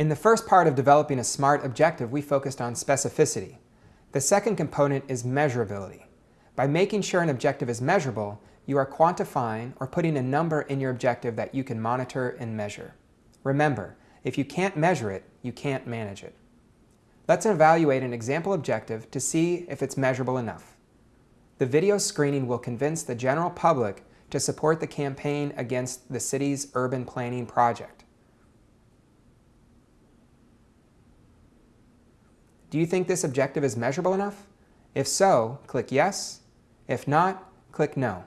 In the first part of developing a SMART objective, we focused on specificity. The second component is measurability. By making sure an objective is measurable, you are quantifying or putting a number in your objective that you can monitor and measure. Remember, if you can't measure it, you can't manage it. Let's evaluate an example objective to see if it's measurable enough. The video screening will convince the general public to support the campaign against the city's urban planning project. Do you think this objective is measurable enough? If so, click Yes. If not, click No.